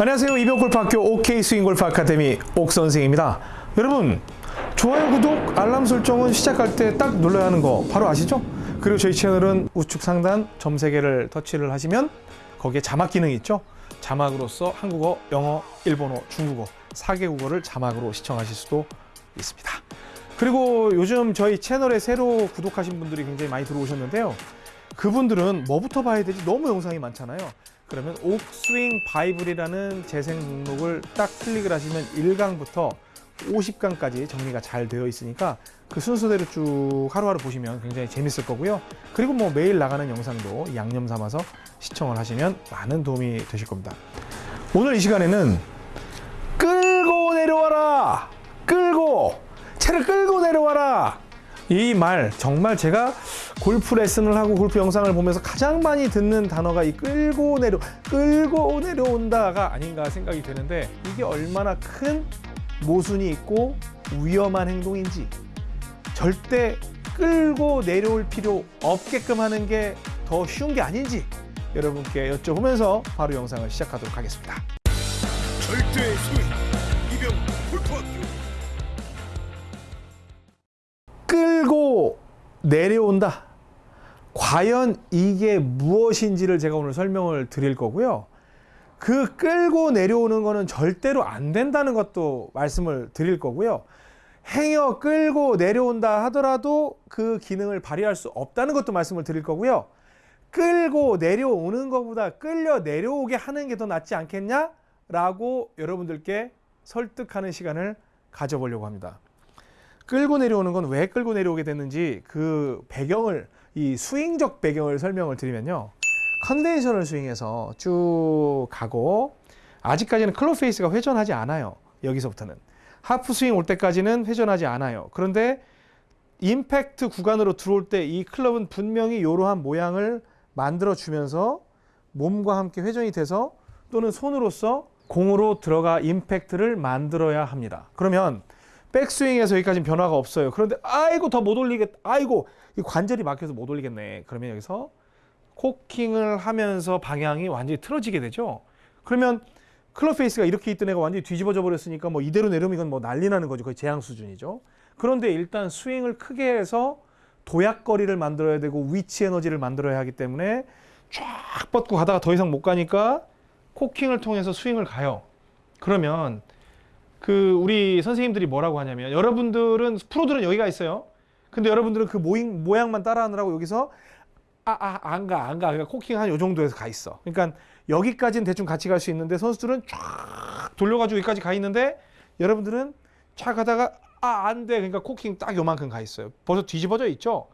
안녕하세요. 이병골프학교 OK 스윙골프 아카데미 옥선생입니다. 여러분 좋아요, 구독, 알람 설정은 시작할 때 딱 눌러야 하는 거 바로 아시죠? 그리고 저희 채널은 우측 상단 점 3개를 터치를 하시면 거기에 자막 기능이 있죠? 자막으로서 한국어, 영어, 일본어, 중국어 4개 국어를 자막으로 시청하실 수도 있습니다. 그리고 요즘 저희 채널에 새로 구독하신 분들이 굉장히 많이 들어오셨는데요. 그분들은 뭐부터 봐야 되지? 너무 영상이 많잖아요. 그러면 옥스윙 바이블이라는 재생 목록을 딱 클릭을 하시면 1강부터 50강까지 정리가 잘 되어 있으니까 그 순서대로 쭉 하루하루 보시면 굉장히 재밌을 거고요. 그리고 뭐 매일 나가는 영상도 양념 삼아서 시청을 하시면 많은 도움이 되실 겁니다. 오늘 이 시간에는 끌고 내려와라! 끌고! 차를 끌고 내려와라! 이 말 정말 제가 골프 레슨을 하고 골프 영상을 보면서 가장 많이 듣는 단어가 이 끌고 내려 끌고 내려온다가 아닌가 생각이 되는데 이게 얼마나 큰 모순이 있고 위험한 행동인지 절대 끌고 내려올 필요 없게끔 하는 게 더 쉬운 게 아닌지 여러분께 여쭤보면서 바로 영상을 시작하도록 하겠습니다. 절대 이병 골프학교 내려온다. 과연 이게 무엇인지를 제가 오늘 설명을 드릴 거고요. 그 끌고 내려오는 거는 절대로 안 된다는 것도 말씀을 드릴 거고요. 행여 끌고 내려온다 하더라도 그 기능을 발휘할 수 없다는 것도 말씀을 드릴 거고요. 끌고 내려오는 것보다 끌려 내려오게 하는 게 더 낫지 않겠냐? 라고 여러분들께 설득하는 시간을 가져보려고 합니다. 끌고 내려오는 건 왜 끌고 내려오게 됐는지 그 배경을 이 스윙적 배경을 설명을 드리면요. conventional swing에서 쭉 가고 아직까지는 club face가 회전하지 않아요. 여기서부터는 half swing 올 때까지는 회전하지 않아요. 그런데 임팩트 구간으로 들어올 때 이 클럽은 분명히 이러한 모양을 만들어 주면서 몸과 함께 회전이 돼서 또는 손으로서 공으로 들어가 임팩트를 만들어야 합니다. 그러면 백스윙에서 여기까지 변화가 없어요. 그런데 아이고 더 못 올리겠, 아이고 이 관절이 막혀서 못 올리겠네. 그러면 여기서 코킹을 하면서 방향이 완전히 틀어지게 되죠. 그러면 club face가 이렇게 있던 애가 완전히 뒤집어져 버렸으니까 뭐 이대로 내려오면 이건 뭐 난리 나는 거죠. 거의 재앙 수준이죠. 그런데 일단 스윙을 크게 해서 도약거리를 만들어야 되고 위치 에너지를 만들어야 하기 때문에 쫙 뻗고 가다가 더 이상 못 가니까 코킹을 통해서 스윙을 가요. 그러면 그 우리 선생님들이 뭐라고 하냐면 여러분들은 프로들은 여기가 있어요. 근데 여러분들은 그 모양, 모양만 따라하느라고 여기서 아, 아, 안 가, 안 가. 그러니까 코킹 한 요 정도에서 가 있어. 그러니까 여기까지는 대충 같이 갈 수 있는데 선수들은 쫙 돌려가지고 여기까지 가 있는데 여러분들은 쫙 가다가 아, 안 돼. 그러니까 코킹 딱 요만큼 가 있어요. 벌써 뒤집어져 있죠?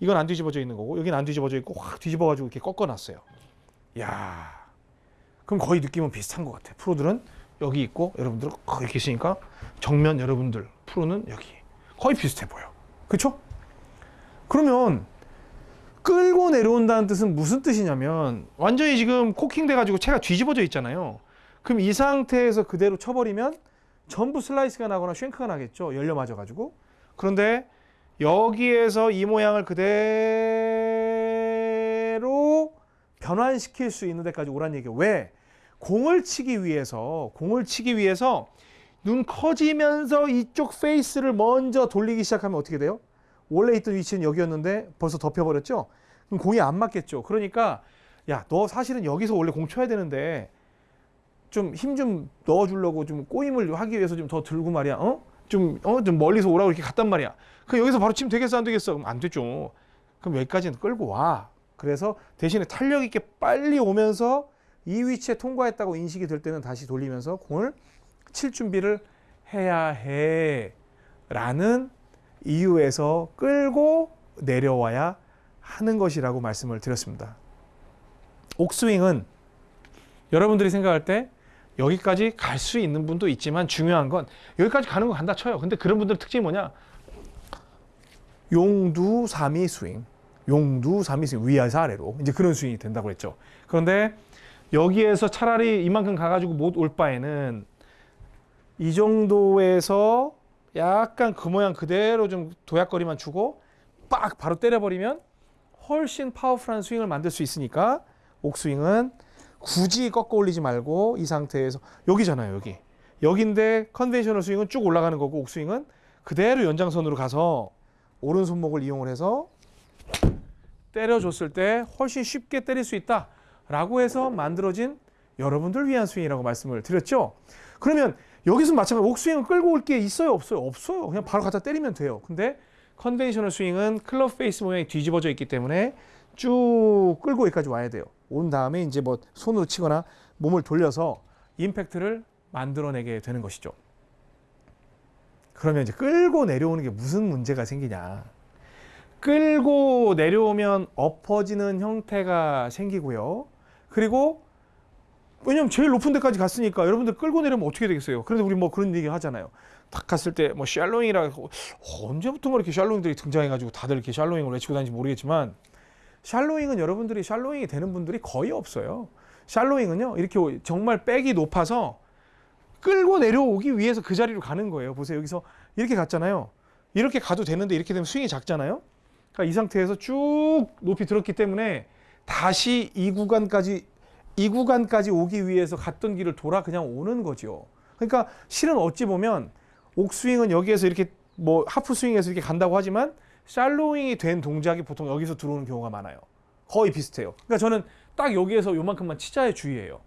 이건 안 뒤집어져 있는 거고 여기는 안 뒤집어져 있고 확 뒤집어가지고 이렇게 꺾어놨어요. 야 그럼 거의 느낌은 비슷한 것 같아. 프로들은 여기 있고 여러분들은 이렇게 있으니까 정면 여러분들 프로는 여기 거의 비슷해 보여. 그렇죠? 그러면 끌고 내려온다는 뜻은 무슨 뜻이냐면 완전히 지금 코킹 돼가지고 채가 뒤집어져 있잖아요. 그럼 이 상태에서 그대로 쳐버리면 전부 슬라이스가 나거나 shank가 나겠죠. 열려 맞아가지고. 그런데 여기에서 이 모양을 그대로 변환시킬 수 있는 데까지 오란 얘기예요. 왜? 공을 치기 위해서 공을 치기 위해서 눈 커지면서 이쪽 페이스를 먼저 돌리기 시작하면 어떻게 돼요? 원래 있던 위치는 여기였는데 벌써 덮여버렸죠? 그럼 공이 안 맞겠죠. 그러니까 야 너 사실은 여기서 원래 공 쳐야 되는데 좀 힘좀 넣어주려고 좀 꼬임을 하기 위해서 좀 더 들고 말이야. 어? 좀, 어? 좀 멀리서 오라고 이렇게 갔단 말이야. 그럼 여기서 바로 치면 되겠어? 안 되겠어? 그럼 안 되죠. 그럼 여기까지는 끌고 와. 그래서 대신에 탄력 있게 빨리 오면서 이 위치에 통과했다고 인식이 될 때는 다시 돌리면서 공을 칠 준비를 해야 해. 라는 이유에서 끌고 내려와야 하는 것이라고 말씀을 드렸습니다. 옥스윙은 여러분들이 생각할 때 여기까지 갈 수 있는 분도 있지만 중요한 건 여기까지 가는 거 간다 쳐요. 근데 그런 분들 특징이 뭐냐? 용두사미 스윙. 용두사미 스윙 위에서 아래로 이제 그런 스윙이 된다고 했죠. 그런데 여기에서 차라리 이만큼 가가지고 못 올 바에는 이 정도에서 약간 그 모양 그대로 좀 도약거리만 주고 빡 바로 때려버리면 훨씬 powerful한 스윙을 만들 수 있으니까 옥스윙은 굳이 꺾어 올리지 말고 이 상태에서 여기잖아요 여기. 여기인데 conventional 스윙은 쭉 올라가는 거고 옥스윙은 그대로 연장선으로 가서 오른손목을 이용을 해서 때려줬을 때 훨씬 쉽게 때릴 수 있다 라고 해서 만들어진 여러분들 위한 스윙이라고 말씀을 드렸죠. 그러면 여기서 마찬가지 옥스윙은 끌고 올 게 있어요 없어요 없어요 그냥 바로 갖다 때리면 돼요. 근데 conventional 스윙은 클럽 face 모양이 뒤집어져 있기 때문에 쭉 끌고 여기까지 와야 돼요. 온 다음에 이제 뭐 손으로 치거나 몸을 돌려서 임팩트를 만들어내게 되는 것이죠. 그러면 이제 끌고 내려오는 게 무슨 문제가 생기냐? 끌고 내려오면 엎어지는 형태가 생기고요. 그리고 왜냐면 제일 높은 데까지 갔으니까 여러분들 끌고 내려면 어떻게 되겠어요? 그런데 우리 뭐 그런 얘기 하잖아요. 딱 갔을 때 뭐 샬로잉이라고 어, 언제부턴가 이렇게 샬로잉들이 등장해 가지고 다들 이렇게 샬로잉을 외치고 다니는지 모르겠지만 샬로잉은 여러분들이 샬로잉이 되는 분들이 거의 없어요. 샬로잉은요 이렇게 정말 백이 높아서 끌고 내려오기 위해서 그 자리로 가는 거예요. 보세요 여기서 이렇게 갔잖아요. 이렇게 가도 되는데 이렇게 되면 스윙이 작잖아요. 그러니까 이 상태에서 쭉 높이 들었기 때문에 다시 이 구간까지 이 구간까지 오기 위해서 갔던 길을 돌아 그냥 오는 거죠. 그러니까 실은 어찌 보면 옥스윙은 여기에서 이렇게 뭐 하프 스윙에서 이렇게 간다고 하지만 샬로잉이 된 동작이 보통 여기서 들어오는 경우가 많아요. 거의 비슷해요. 그러니까 저는 딱 여기에서 요만큼만 치자에 주의해요.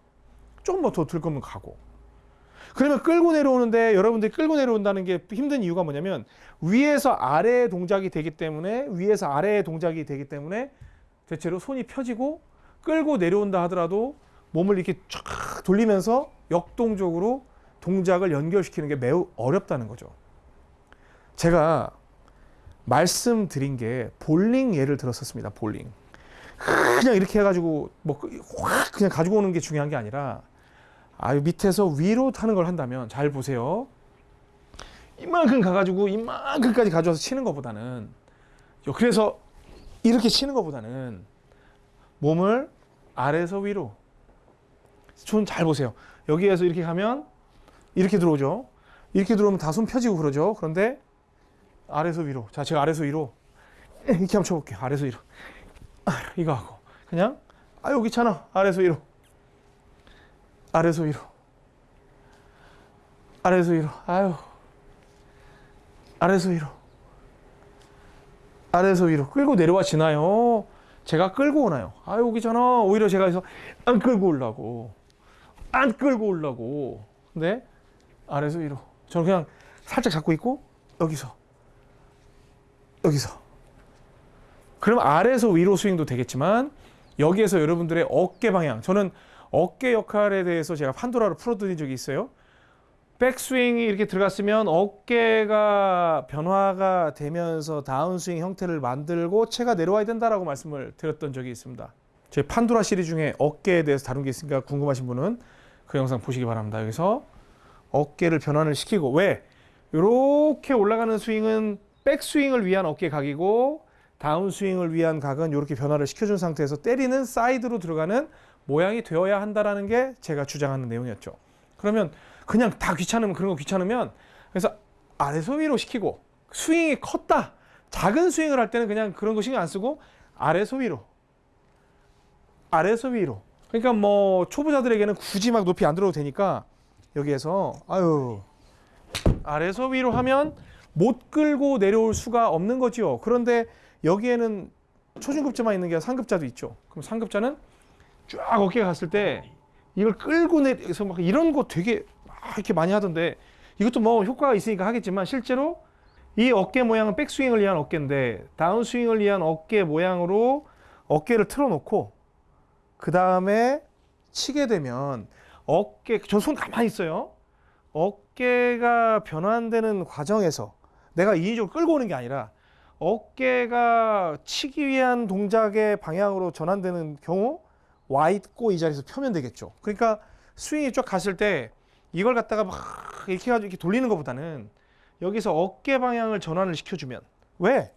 조금만 더 들 거면 가고. 그러면 끌고 내려오는데 여러분들이 끌고 내려온다는 게 힘든 이유가 뭐냐면 위에서 아래의 동작이 되기 때문에 위에서 아래의 동작이 되기 때문에 대체로 손이 펴지고 끌고 내려온다 하더라도 몸을 이렇게 쫙 돌리면서 역동적으로 동작을 연결시키는 게 매우 어렵다는 거죠. 제가 말씀드린 게 볼링 예를 들었었습니다. 볼링. 그냥 이렇게 해가지고 뭐 확 그냥 가지고 오는 게 중요한 게 아니라 아유 밑에서 위로 타는 걸 한다면 잘 보세요. 이만큼 가가지고 이만큼까지 가져와서 치는 것보다는 그래서 이렇게 치는 것보다는 몸을 아래에서 위로 손 잘 보세요. 여기에서 이렇게 가면 이렇게 들어오죠. 이렇게 들어오면 다 손 펴지고 그러죠. 그런데 아래에서 위로. 자, 제가 아래에서 위로 이렇게 한번 쳐볼게요. 아래에서 위로. 아, 이거 하고 그냥 아 여기 있잖아. 아래에서 위로. 아래에서 위로. 아래에서 위로. 아유. 아래에서 위로. 아래에서 위로. 끌고 내려와 지나요. 제가 끌고 오나요? 아 여기잖아. 오히려 제가 해서 안 끌고 오려고. 안 끌고 오려고. 근데 아래에서 위로. 저는 그냥 살짝 잡고 있고 여기서 여기서. 그럼 아래에서 위로 스윙도 되겠지만 여기에서 여러분들의 어깨 방향. 저는 어깨 역할에 대해서 제가 판도라를 풀어드린 적이 있어요. 백스윙이 이렇게 들어갔으면 어깨가 변화가 되면서 다운스윙 형태를 만들고 채가 내려와야 된다라고 말씀을 드렸던 적이 있습니다. 제 판도라 시리즈 중에 어깨에 대해서 다룬 게 있으니까 궁금하신 분은 그 영상 보시기 바랍니다. 여기서 어깨를 변환을 시키고 왜? 이렇게 올라가는 스윙은 백스윙을 위한 어깨 각이고 다운스윙을 위한 각은 이렇게 변화를 시켜준 상태에서 때리는 사이드로 들어가는 모양이 되어야 한다라는 게 제가 주장하는 내용이었죠. 그러면 그냥 다 귀찮으면 그런 거 귀찮으면 그래서 아래서 위로 시키고 스윙이 컸다. 작은 스윙을 할 때는 그냥 그런 거 신경 안 쓰고 아래서 위로. 아래서 위로. 그러니까 뭐 초보자들에게는 굳이 막 높이 안 들어도 되니까 여기에서 아유 아래서 위로 하면 못 끌고 내려올 수가 없는 거지요. 그런데 여기에는 초중급자만 있는 게 아니라 상급자도 있죠. 그럼 상급자는 쫙 어깨가 갔을 때 이걸 끌고 내서 막 이런 거 되게 막 이렇게 많이 하던데 이것도 뭐 효과가 있으니까 하겠지만 실제로 이 어깨 모양은 백스윙을 위한 어깨인데 다운스윙을 위한 어깨 모양으로 어깨를 틀어놓고 그 다음에 치게 되면 어깨 저 손 가만히 있어요. 어깨가 변환되는 과정에서 내가 인위적으로 끌고 오는 게 아니라 어깨가 치기 위한 동작의 방향으로 전환되는 경우 와 있고 이 자리에서 펴면 되겠죠. 그러니까 스윙이 쫙 갔을 때 이걸 갖다가 막 이렇게 해가지고 이렇게 돌리는 것보다는 여기서 어깨 방향을 전환을 시켜주면 왜?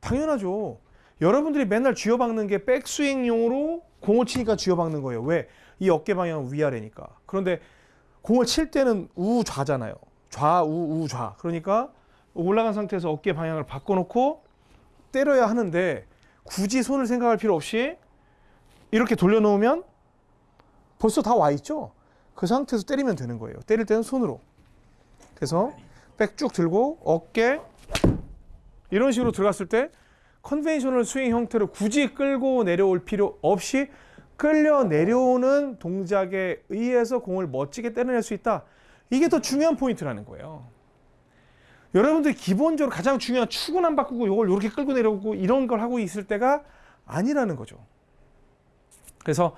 당연하죠. 여러분들이 맨날 쥐어박는 게 백스윙용으로 공을 치니까 쥐어박는 거예요. 왜? 이 어깨 방향은 위아래니까. 그런데 공을 칠 때는 우좌잖아요. 좌우 우좌. 그러니까 올라간 상태에서 어깨 방향을 바꿔놓고 때려야 하는데 굳이 손을 생각할 필요 없이 이렇게 돌려놓으면 벌써 다 와 있죠? 그 상태에서 때리면 되는 거예요. 때릴 때는 손으로. 그래서 백 쭉 들고 어깨 이런 식으로 들어갔을 때 conventional 스윙 형태로 굳이 끌고 내려올 필요 없이 끌려 내려오는 동작에 의해서 공을 멋지게 때려낼 수 있다. 이게 더 중요한 포인트라는 거예요. 여러분들이 기본적으로 가장 중요한 축은 안 바꾸고 이걸 이렇게 끌고 내려오고 이런 걸 하고 있을 때가 아니라는 거죠. 그래서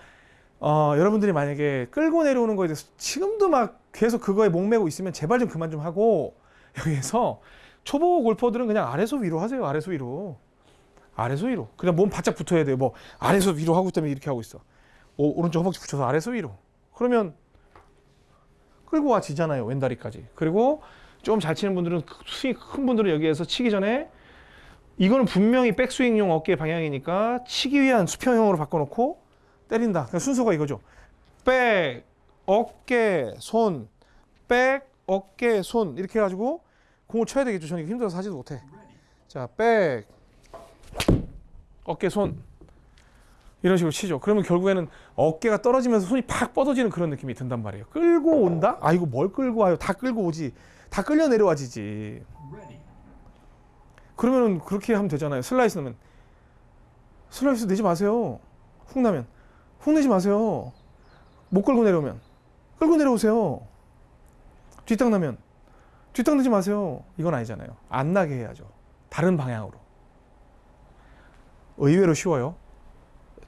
어, 여러분들이 만약에 끌고 내려오는 거에 대해서 지금도 막 계속 그거에 목매고 있으면 제발 좀 그만 좀 하고 여기에서 초보 골퍼들은 그냥 아래서 위로 하세요. 아래서 위로. 아래서 위로. 그냥 몸 바짝 붙어야 돼요. 뭐 아래서 위로 하고 있다면 이렇게 하고 있어. 오, 오른쪽 허벅지 붙여서 아래서 위로. 그러면 끌고 와 지잖아요. 왼다리까지. 그리고 좀 잘 치는 분들은 그 스윙 큰 분들은 여기에서 치기 전에 이거는 분명히 백스윙용 어깨 방향이니까 치기 위한 수평형으로 바꿔놓고 때린다. 그러니까 순서가 이거죠. 백, 어깨, 손, 백, 어깨, 손 이렇게 해가지고 공을 쳐야 되겠죠. 저는 힘들어서 하지도 못해. 자, 백, 어깨, 손 이런 식으로 치죠. 그러면 결국에는 어깨가 떨어지면서 손이 팍 뻗어지는 그런 느낌이 든단 말이에요. 끌고 온다? 아 이거 뭘 끌고 와요? 다 끌고 오지. 다 끌려 내려와지지. 그러면은 그렇게 하면 되잖아요. 슬라이스 넣으면 슬라이스 내지 마세요. 훅 나면 훅 내지 마세요. 못 끌고 내려오면 끌고 내려오세요. 뒷땅 나면 뒷땅 내지 마세요. 이건 아니잖아요. 안 나게 해야죠. 다른 방향으로. 의외로 쉬워요.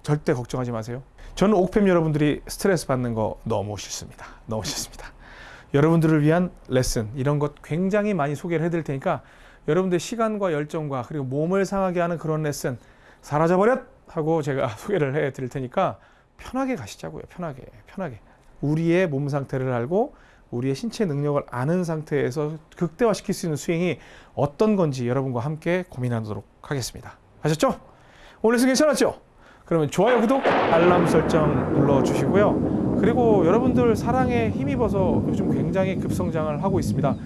절대 걱정하지 마세요. 저는 옥팸 여러분들이 스트레스 받는 거 너무 싫습니다. 너무 싫습니다. 여러분들을 위한 레슨 이런 것 굉장히 많이 소개를 해드릴 테니까 여러분들 시간과 열정과 그리고 몸을 상하게 하는 그런 레슨 사라져버렸 하고 제가 소개를 해드릴 테니까 편하게 가시자고요. 편하게 편하게 우리의 몸 상태를 알고 우리의 신체 능력을 아는 상태에서 극대화시킬 수 있는 스윙이 어떤 건지 여러분과 함께 고민하도록 하겠습니다. 아셨죠? 오늘 레슨 괜찮았죠? 그러면 좋아요, 구독, 알람 설정 눌러주시고요. 그리고 여러분들 사랑에 힘입어서 요즘 굉장히 급성장을 하고 있습니다.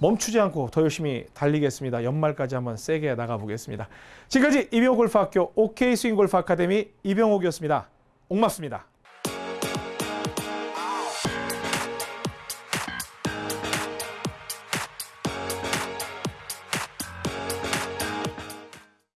멈추지 않고 더 열심히 달리겠습니다. 연말까지 한번 세게 나가보겠습니다. 지금까지 이병옥 골프학교 OK 스윙 골프 아카데미 이병옥이었습니다. 옥맞습니다.